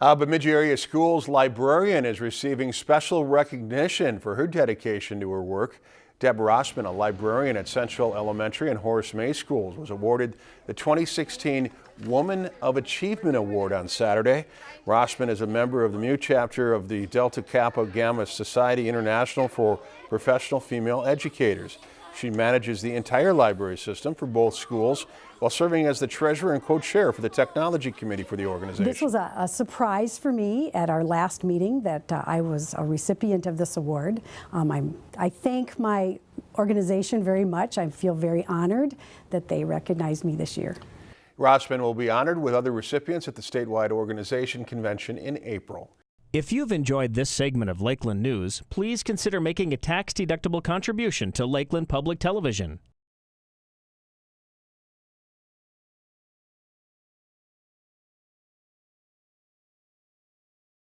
Uh, Bemidji Area Schools librarian is receiving special recognition for her dedication to her work. Deb Rossman, a librarian at Central Elementary and Horace May Schools, was awarded the 2016 Woman of Achievement Award on Saturday. Rossman is a member of the MU chapter of the Delta Kappa Gamma Society International for Professional Female Educators. She manages the entire library system for both schools while serving as the treasurer and co-chair for the technology committee for the organization. This was a, a surprise for me at our last meeting that uh, I was a recipient of this award. Um, I'm, I thank my organization very much. I feel very honored that they recognized me this year. Rossman will be honored with other recipients at the statewide organization convention in April. If you've enjoyed this segment of Lakeland News, please consider making a tax-deductible contribution to Lakeland Public Television.